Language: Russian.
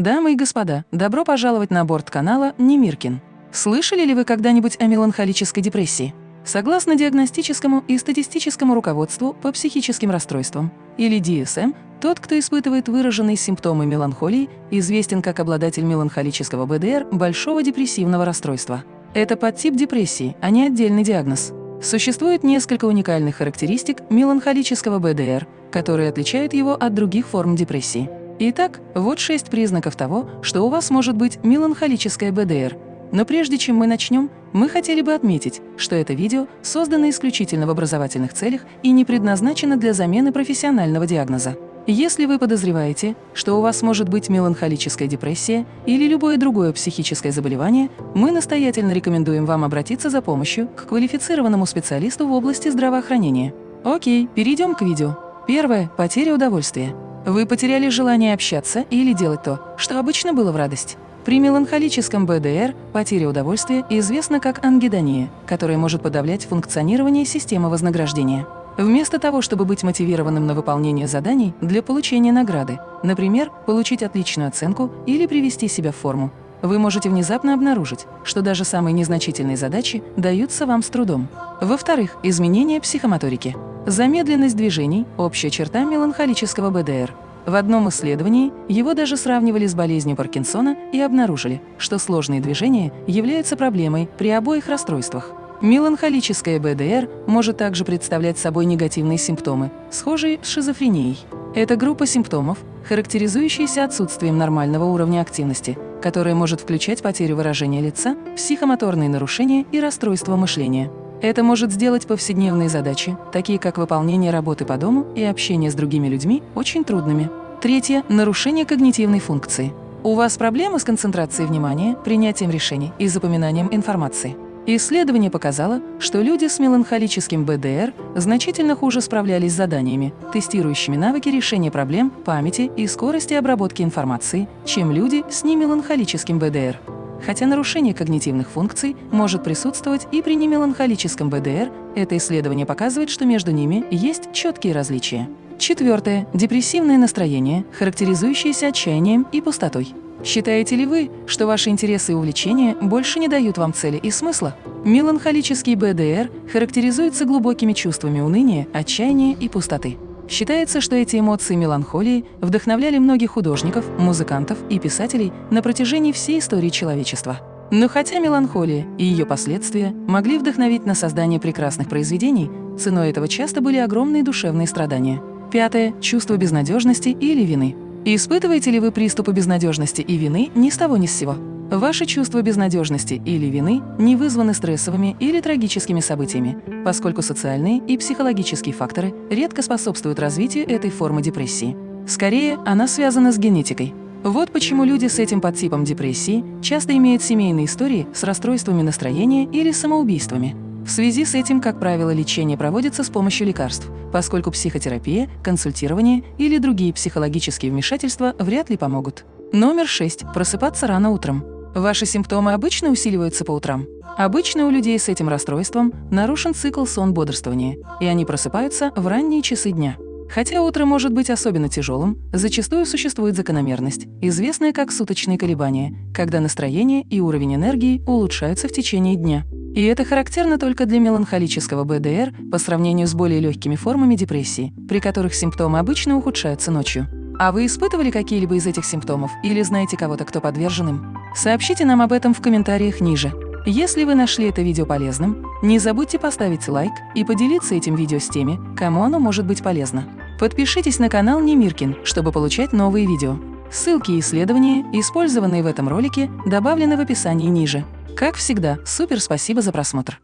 Дамы и господа, добро пожаловать на борт канала Немиркин. Слышали ли вы когда-нибудь о меланхолической депрессии? Согласно диагностическому и статистическому руководству по психическим расстройствам, или DSM, тот, кто испытывает выраженные симптомы меланхолии, известен как обладатель меланхолического БДР большого депрессивного расстройства. Это подтип депрессии, а не отдельный диагноз. Существует несколько уникальных характеристик меланхолического БДР, которые отличают его от других форм депрессии. Итак, вот шесть признаков того, что у вас может быть меланхолическая БДР. Но прежде чем мы начнем, мы хотели бы отметить, что это видео создано исключительно в образовательных целях и не предназначено для замены профессионального диагноза. Если вы подозреваете, что у вас может быть меланхолическая депрессия или любое другое психическое заболевание, мы настоятельно рекомендуем вам обратиться за помощью к квалифицированному специалисту в области здравоохранения. Окей, перейдем к видео. Первое – потеря удовольствия. Вы потеряли желание общаться или делать то, что обычно было в радость. При меланхолическом БДР потеря удовольствия известна как ангидония, которая может подавлять функционирование системы вознаграждения. Вместо того, чтобы быть мотивированным на выполнение заданий для получения награды, например, получить отличную оценку или привести себя в форму, вы можете внезапно обнаружить, что даже самые незначительные задачи даются вам с трудом. Во-вторых, изменение психомоторики. Замедленность движений – общая черта меланхолического БДР. В одном исследовании его даже сравнивали с болезнью Паркинсона и обнаружили, что сложные движения являются проблемой при обоих расстройствах. Меланхолическая БДР может также представлять собой негативные симптомы, схожие с шизофренией. Это группа симптомов, характеризующаяся отсутствием нормального уровня активности, которая может включать потерю выражения лица, психомоторные нарушения и расстройство мышления. Это может сделать повседневные задачи, такие как выполнение работы по дому и общение с другими людьми, очень трудными. Третье – нарушение когнитивной функции. У вас проблемы с концентрацией внимания, принятием решений и запоминанием информации. Исследование показало, что люди с меланхолическим БДР значительно хуже справлялись с заданиями, тестирующими навыки решения проблем, памяти и скорости обработки информации, чем люди с немеланхолическим БДР. Хотя нарушение когнитивных функций может присутствовать и при немеланхолическом БДР, это исследование показывает, что между ними есть четкие различия. Четвертое. Депрессивное настроение, характеризующееся отчаянием и пустотой. Считаете ли вы, что ваши интересы и увлечения больше не дают вам цели и смысла? Меланхолический БДР характеризуется глубокими чувствами уныния, отчаяния и пустоты. Считается, что эти эмоции меланхолии вдохновляли многих художников, музыкантов и писателей на протяжении всей истории человечества. Но хотя меланхолия и ее последствия могли вдохновить на создание прекрасных произведений, ценой этого часто были огромные душевные страдания. Пятое – чувство безнадежности или вины. Испытываете ли вы приступы безнадежности и вины ни с того ни с сего? Ваши чувства безнадежности или вины не вызваны стрессовыми или трагическими событиями, поскольку социальные и психологические факторы редко способствуют развитию этой формы депрессии. Скорее, она связана с генетикой. Вот почему люди с этим подтипом депрессии часто имеют семейные истории с расстройствами настроения или самоубийствами. В связи с этим, как правило, лечение проводится с помощью лекарств, поскольку психотерапия, консультирование или другие психологические вмешательства вряд ли помогут. Номер 6. Просыпаться рано утром. Ваши симптомы обычно усиливаются по утрам. Обычно у людей с этим расстройством нарушен цикл сон-бодрствования, и они просыпаются в ранние часы дня. Хотя утро может быть особенно тяжелым, зачастую существует закономерность, известная как суточные колебания, когда настроение и уровень энергии улучшаются в течение дня. И это характерно только для меланхолического БДР по сравнению с более легкими формами депрессии, при которых симптомы обычно ухудшаются ночью. А вы испытывали какие-либо из этих симптомов или знаете кого-то, кто подвержен им? Сообщите нам об этом в комментариях ниже. Если вы нашли это видео полезным, не забудьте поставить лайк и поделиться этим видео с теми, кому оно может быть полезно. Подпишитесь на канал Немиркин, чтобы получать новые видео. Ссылки и исследования, использованные в этом ролике, добавлены в описании ниже. Как всегда, супер спасибо за просмотр!